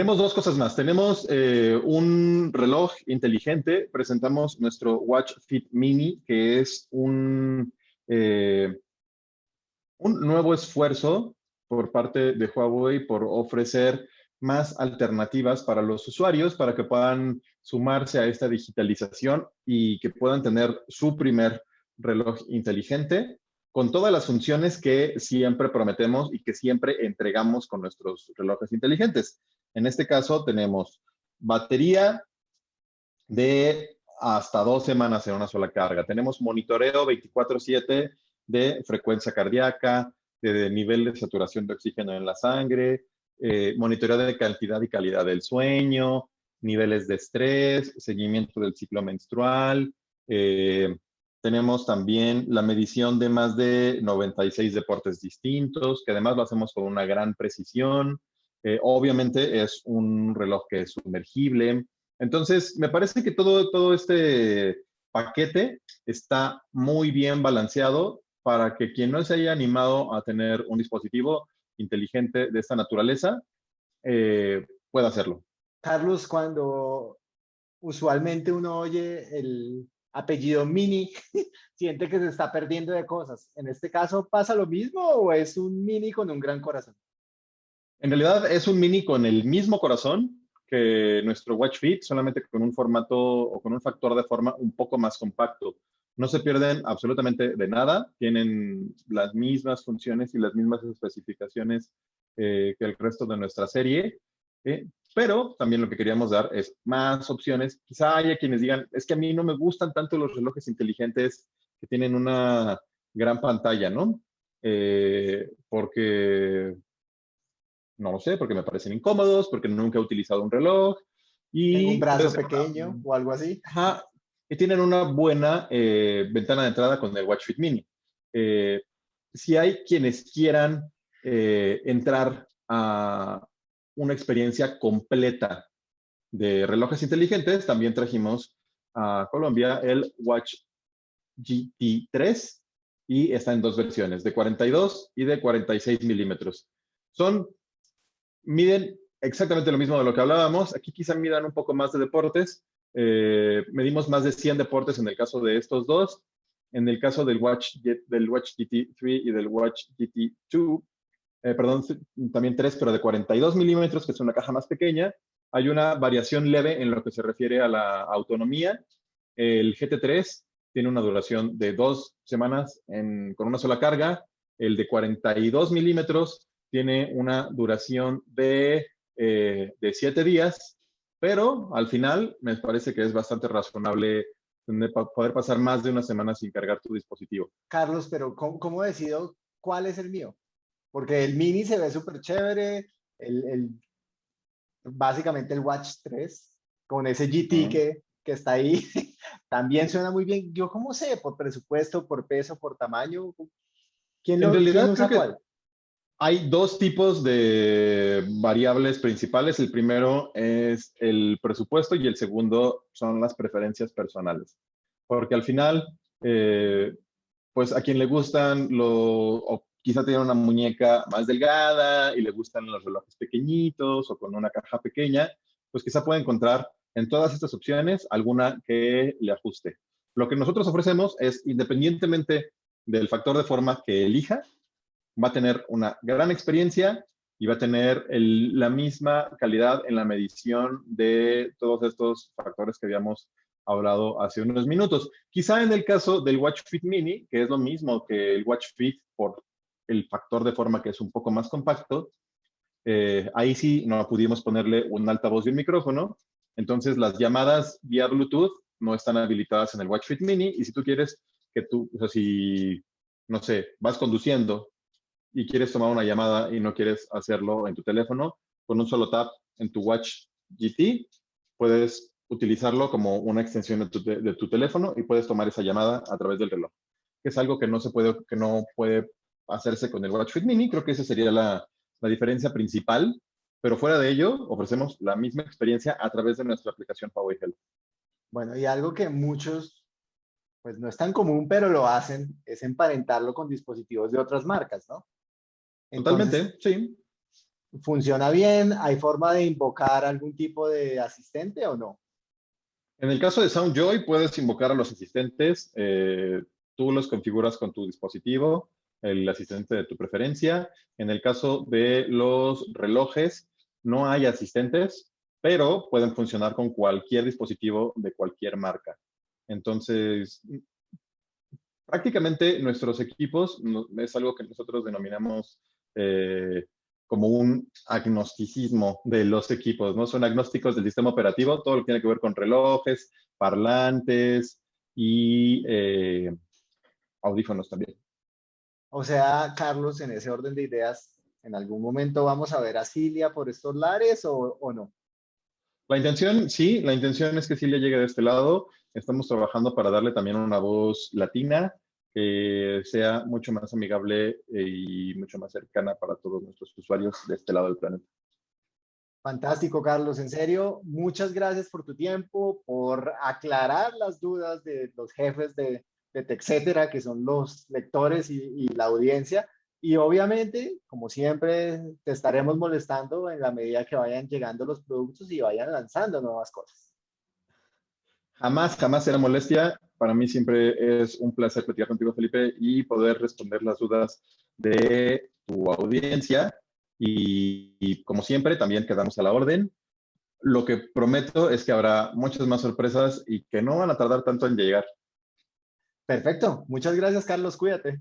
Tenemos dos cosas más. Tenemos eh, un reloj inteligente. Presentamos nuestro Watch Fit Mini, que es un, eh, un nuevo esfuerzo por parte de Huawei por ofrecer más alternativas para los usuarios para que puedan sumarse a esta digitalización y que puedan tener su primer reloj inteligente con todas las funciones que siempre prometemos y que siempre entregamos con nuestros relojes inteligentes. En este caso tenemos batería de hasta dos semanas en una sola carga. Tenemos monitoreo 24-7 de frecuencia cardíaca, de nivel de saturación de oxígeno en la sangre, eh, monitoreo de cantidad y calidad del sueño, niveles de estrés, seguimiento del ciclo menstrual. Eh, tenemos también la medición de más de 96 deportes distintos, que además lo hacemos con una gran precisión. Eh, obviamente es un reloj que es sumergible. Entonces, me parece que todo, todo este paquete está muy bien balanceado para que quien no se haya animado a tener un dispositivo inteligente de esta naturaleza eh, pueda hacerlo. Carlos, cuando usualmente uno oye el apellido Mini, siente que se está perdiendo de cosas. ¿En este caso pasa lo mismo o es un Mini con un gran corazón? En realidad es un Mini con el mismo corazón que nuestro Watch Fit, solamente con un formato o con un factor de forma un poco más compacto. No se pierden absolutamente de nada, tienen las mismas funciones y las mismas especificaciones eh, que el resto de nuestra serie, eh, pero también lo que queríamos dar es más opciones. Quizá haya quienes digan, es que a mí no me gustan tanto los relojes inteligentes que tienen una gran pantalla, ¿no? Eh, porque, no lo sé, porque me parecen incómodos, porque nunca he utilizado un reloj. Y un brazo pequeño o algo así. Ajá, y tienen una buena eh, ventana de entrada con el Watch Fit Mini. Eh, si hay quienes quieran entrar a, una experiencia completa de relojes inteligentes. También trajimos a Colombia el Watch GT3 y está en dos versiones, de 42 y de 46 milímetros. Son, miden exactamente lo mismo de lo que hablábamos. Aquí quizá midan un poco más de deportes. Eh, medimos más de 100 deportes en el caso de estos dos. En el caso del Watch, del Watch GT3 y del Watch GT2, eh, perdón, también tres, pero de 42 milímetros, que es una caja más pequeña. Hay una variación leve en lo que se refiere a la autonomía. El GT3 tiene una duración de dos semanas con una sola carga. El de 42 milímetros tiene una duración de, eh, de siete días, pero al final me parece que es bastante razonable poder pasar más de una semana sin cargar tu dispositivo. Carlos, pero ¿cómo, cómo decido cuál es el mío? Porque el Mini se ve súper chévere, el, el, básicamente el Watch 3, con ese GT que, que está ahí, también suena muy bien. Yo cómo sé, por presupuesto, por peso, por tamaño, ¿quién lo, en realidad creo que hay dos tipos de variables principales. El primero es el presupuesto y el segundo son las preferencias personales. Porque al final, eh, pues a quien le gustan lo, quizá tiene una muñeca más delgada y le gustan los relojes pequeñitos o con una caja pequeña, pues quizá puede encontrar en todas estas opciones alguna que le ajuste. Lo que nosotros ofrecemos es, independientemente del factor de forma que elija, va a tener una gran experiencia y va a tener la misma calidad en la medición de todos estos factores que habíamos hablado hace unos minutos. Quizá en el caso del Watch Fit Mini, que es lo mismo que el Watch Fit por el factor de forma que es un poco más compacto, eh, ahí sí no pudimos ponerle un altavoz y un micrófono. Entonces las llamadas vía Bluetooth no están habilitadas en el Watch Fit Mini y si tú quieres que tú, o sea, si, no sé, vas conduciendo y quieres tomar una llamada y no quieres hacerlo en tu teléfono, con un solo tap en tu Watch GT, puedes utilizarlo como una extensión de tu, de tu teléfono y puedes tomar esa llamada a través del reloj, que es algo que no se puede, que no puede hacerse con el Watch Fit Mini. Creo que esa sería la, la diferencia principal, pero fuera de ello, ofrecemos la misma experiencia a través de nuestra aplicación Huawei Health. Bueno, y algo que muchos, pues no es tan común, pero lo hacen, es emparentarlo con dispositivos de otras marcas, ¿no? Totalmente, sí. funciona bien? ¿Hay forma de invocar algún tipo de asistente o no? En el caso de SoundJoy, puedes invocar a los asistentes. Eh, tú los configuras con tu dispositivo, el asistente de tu preferencia. En el caso de los relojes, no hay asistentes, pero pueden funcionar con cualquier dispositivo de cualquier marca. Entonces, prácticamente nuestros equipos es algo que nosotros denominamos eh, como un agnosticismo de los equipos, ¿no? Son agnósticos del sistema operativo, todo lo que tiene que ver con relojes, parlantes y eh, audífonos también. O sea, Carlos, en ese orden de ideas, ¿en algún momento vamos a ver a Cilia por estos lares o, o no? La intención, sí, la intención es que Cilia llegue de este lado. Estamos trabajando para darle también una voz latina que sea mucho más amigable eh, y mucho más cercana para todos nuestros usuarios de este lado del planeta. Fantástico, Carlos. En serio, muchas gracias por tu tiempo, por aclarar las dudas de los jefes de, de que son los lectores y, la audiencia. Y obviamente, como siempre, te estaremos molestando en la medida que vayan llegando los productos y vayan lanzando nuevas cosas. Jamás, jamás será molestia. Para mí siempre es un placer platicar contigo, Felipe, y poder responder las dudas de tu audiencia. Y, como siempre, también quedamos a la orden. Lo que prometo es que habrá muchas más sorpresas y que no van a tardar tanto en llegar. Perfecto. Muchas gracias, Carlos. Cuídate.